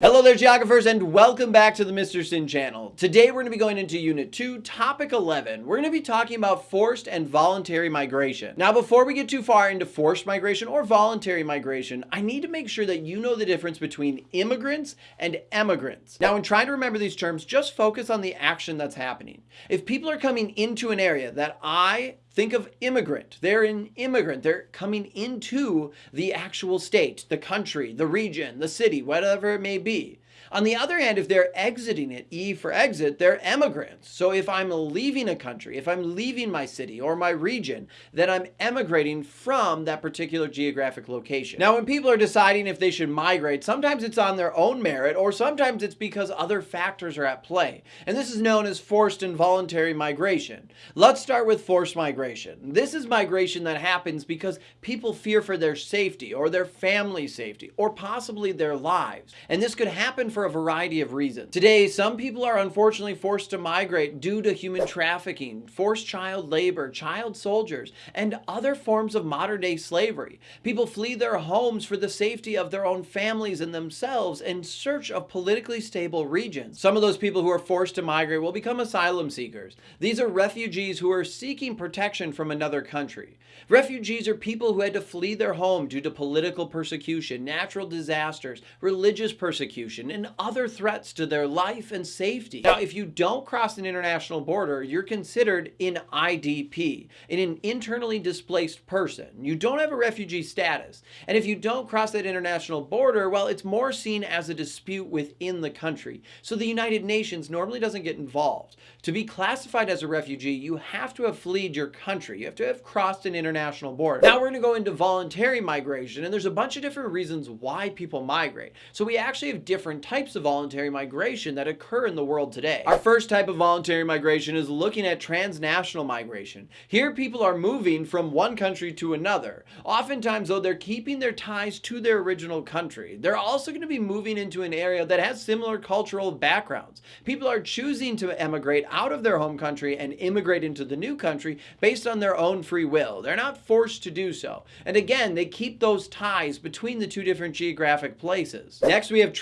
Hello there geographers and welcome back to the Mr. Sinn channel. Today we're going to be going into unit 2, topic 11. We're going to be talking about forced and voluntary migration. Now before we get too far into forced migration or voluntary migration, I need to make sure that you know the difference between immigrants and emigrants. Now in trying to remember these terms, just focus on the action that's happening. If people are coming into an area that I Think of immigrant. They're an immigrant. They're coming into the actual state, the country, the region, the city, whatever it may be. On the other hand, if they're exiting it, E for exit, they're emigrants. So if I'm leaving a country, if I'm leaving my city or my region, then I'm emigrating from that particular geographic location. Now, when people are deciding if they should migrate, sometimes it's on their own merit or sometimes it's because other factors are at play. And this is known as forced and voluntary migration. Let's start with forced migration. This is migration that happens because people fear for their safety or their family safety or possibly their lives. And this could happen for a variety of reasons. Today, some people are unfortunately forced to migrate due to human trafficking, forced child labor, child soldiers, and other forms of modern day slavery. People flee their homes for the safety of their own families and themselves in search of politically stable regions. Some of those people who are forced to migrate will become asylum seekers. These are refugees who are seeking protection from another country. Refugees are people who had to flee their home due to political persecution, natural disasters, religious persecution, and other threats to their life and safety. Now, if you don't cross an international border, you're considered an IDP, an internally displaced person. You don't have a refugee status. And if you don't cross that international border, well, it's more seen as a dispute within the country. So the United Nations normally doesn't get involved. To be classified as a refugee, you have to have fled your country. You have to have crossed an international border. Now we're going to go into voluntary migration, and there's a bunch of different reasons why people migrate. So we actually have different types of voluntary migration that occur in the world today. Our first type of voluntary migration is looking at transnational migration. Here people are moving from one country to another. Oftentimes though, they're keeping their ties to their original country. They're also going to be moving into an area that has similar cultural backgrounds. People are choosing to emigrate out of their home country and immigrate into the new country based on their own free will. They're not forced to do so. And again, they keep those ties between the two different geographic places. Next, we have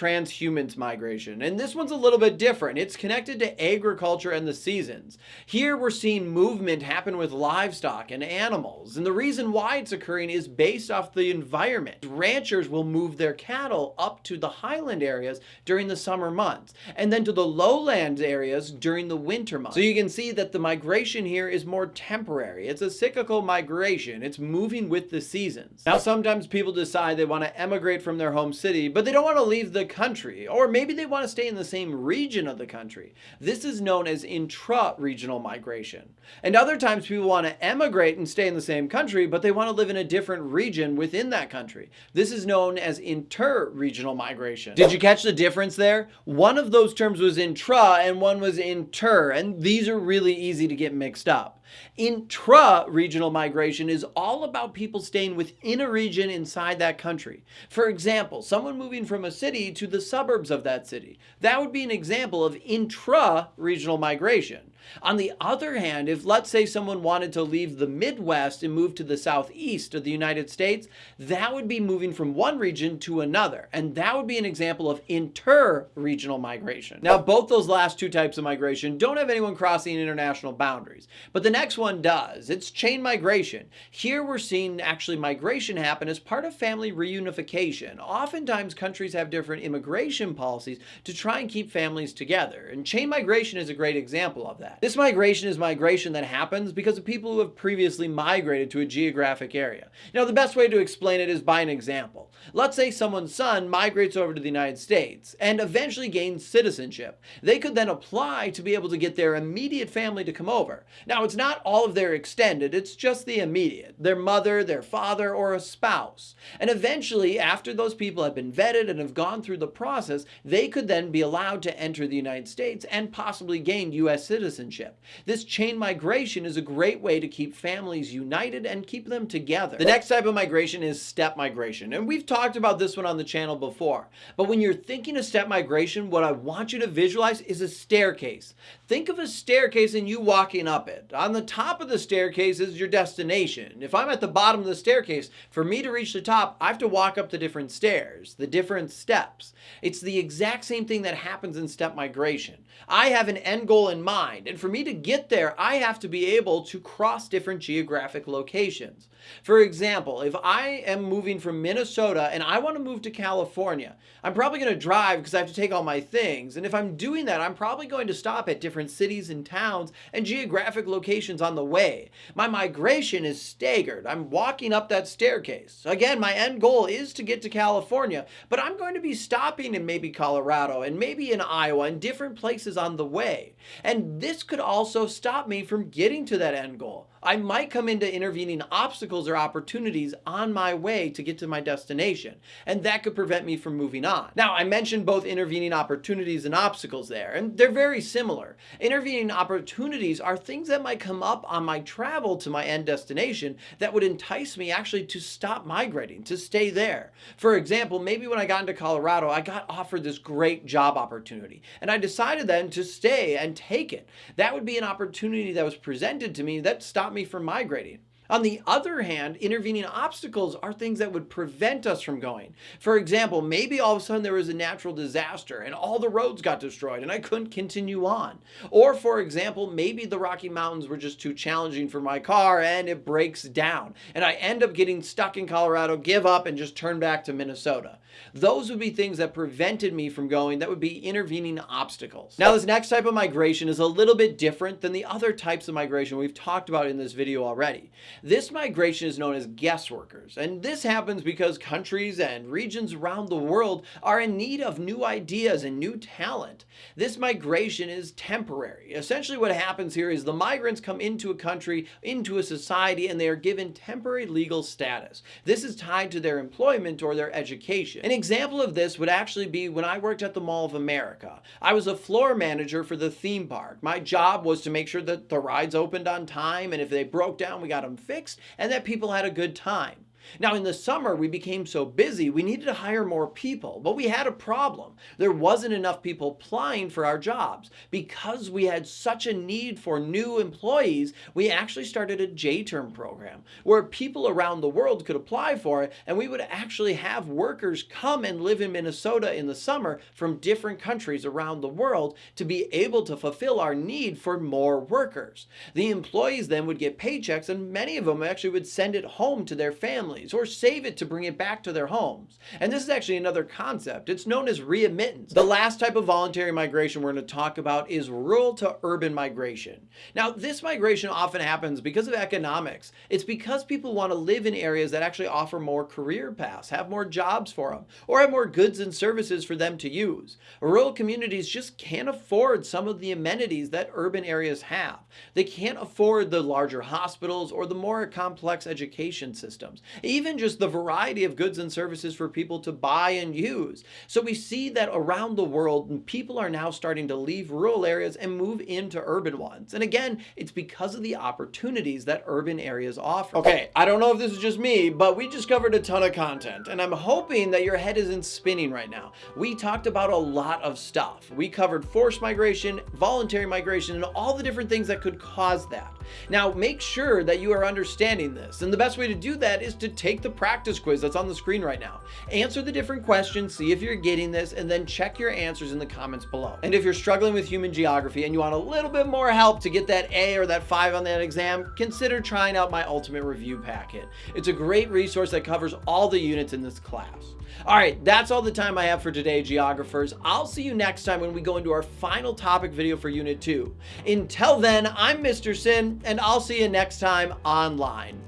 transhumance migration. And this one's a little bit different. It's connected to agriculture and the seasons. Here we're seeing movement happen with livestock and animals. And the reason why it's occurring is based off the environment. Ranchers will move their cattle up to the highland areas during the summer months and then to the lowland areas during the winter months. So you can see that the migration here is more temporary. It's a cyclical migration. It's moving with the seasons. Now sometimes people decide they want to emigrate from their home city, but they don't want to leave the country or maybe they want to stay in the same region of the country. This is known as intra-regional migration. And other times people want to emigrate and stay in the same country, but they want to live in a different region within that country. This is known as inter-regional migration. Did you catch the difference there? One of those terms was intra and one was inter, and these are really easy to get mixed up. Intra-regional migration is all about people staying within a region inside that country. For example, someone moving from a city to the suburbs of that city. That would be an example of intra-regional migration. On the other hand, if let's say someone wanted to leave the Midwest and move to the Southeast of the United States, that would be moving from one region to another. And that would be an example of inter-regional migration. Now, both those last two types of migration don't have anyone crossing international boundaries, but the next one does. It's chain migration. Here we're seeing actually migration happen as part of family reunification. Oftentimes countries have different immigration policies to try and keep families together. And chain migration is a great example of that. This migration is migration that happens because of people who have previously migrated to a geographic area. Now the best way to explain it is by an example. Let's say someone's son migrates over to the United States and eventually gains citizenship. They could then apply to be able to get their immediate family to come over. Now, it's not all of their extended, it's just the immediate, their mother, their father, or a spouse. And eventually, after those people have been vetted and have gone through the process, they could then be allowed to enter the United States and possibly gain U.S. citizenship citizenship. This chain migration is a great way to keep families united and keep them together. The next type of migration is step migration. And we've talked about this one on the channel before. But when you're thinking of step migration, what I want you to visualize is a staircase. Think of a staircase and you walking up it. On the top of the staircase is your destination. If I'm at the bottom of the staircase, for me to reach the top, I have to walk up the different stairs, the different steps. It's the exact same thing that happens in step migration. I have an end goal in mind, and for me to get there, I have to be able to cross different geographic locations. For example, if I am moving from Minnesota and I want to move to California, I'm probably going to drive because I have to take all my things. And if I'm doing that, I'm probably going to stop at different cities and towns and geographic locations on the way. My migration is staggered. I'm walking up that staircase. Again, my end goal is to get to California, but I'm going to be stopping in maybe Colorado and maybe in Iowa and different places on the way. And this could also stop me from getting to that end goal. I might come into intervening obstacles or opportunities on my way to get to my destination, and that could prevent me from moving on. Now, I mentioned both intervening opportunities and obstacles there, and they're very similar. Intervening opportunities are things that might come up on my travel to my end destination that would entice me actually to stop migrating, to stay there. For example, maybe when I got into Colorado, I got offered this great job opportunity, and I decided then to stay and take it. That would be an opportunity that was presented to me that stopped me from migrating. On the other hand, intervening obstacles are things that would prevent us from going. For example, maybe all of a sudden there was a natural disaster and all the roads got destroyed and I couldn't continue on. Or for example, maybe the Rocky Mountains were just too challenging for my car and it breaks down and I end up getting stuck in Colorado, give up and just turn back to Minnesota. Those would be things that prevented me from going that would be intervening obstacles. Now this next type of migration is a little bit different than the other types of migration we've talked about in this video already. This migration is known as guest workers, and this happens because countries and regions around the world are in need of new ideas and new talent. This migration is temporary. Essentially what happens here is the migrants come into a country, into a society, and they are given temporary legal status. This is tied to their employment or their education. An example of this would actually be when I worked at the Mall of America. I was a floor manager for the theme park. My job was to make sure that the rides opened on time, and if they broke down, we got them fixed and that people had a good time. Now in the summer, we became so busy, we needed to hire more people, but we had a problem. There wasn't enough people applying for our jobs. Because we had such a need for new employees, we actually started a J-term program where people around the world could apply for it and we would actually have workers come and live in Minnesota in the summer from different countries around the world to be able to fulfill our need for more workers. The employees then would get paychecks and many of them actually would send it home to their families families or save it to bring it back to their homes. And this is actually another concept. It's known as remittance. The last type of voluntary migration we're going to talk about is rural to urban migration. Now, this migration often happens because of economics. It's because people want to live in areas that actually offer more career paths, have more jobs for them, or have more goods and services for them to use. Rural communities just can't afford some of the amenities that urban areas have. They can't afford the larger hospitals or the more complex education systems even just the variety of goods and services for people to buy and use. So we see that around the world, people are now starting to leave rural areas and move into urban ones. And again, it's because of the opportunities that urban areas offer. Okay, I don't know if this is just me, but we just covered a ton of content and I'm hoping that your head isn't spinning right now. We talked about a lot of stuff. We covered forced migration, voluntary migration, and all the different things that could cause that. Now, make sure that you are understanding this. And the best way to do that is to take the practice quiz that's on the screen right now. Answer the different questions, see if you're getting this, and then check your answers in the comments below. And if you're struggling with human geography and you want a little bit more help to get that A or that 5 on that exam, consider trying out my ultimate review packet. It's a great resource that covers all the units in this class. All right, that's all the time I have for today, geographers. I'll see you next time when we go into our final topic video for Unit 2. Until then, I'm Mr. Sinn, and I'll see you next time online.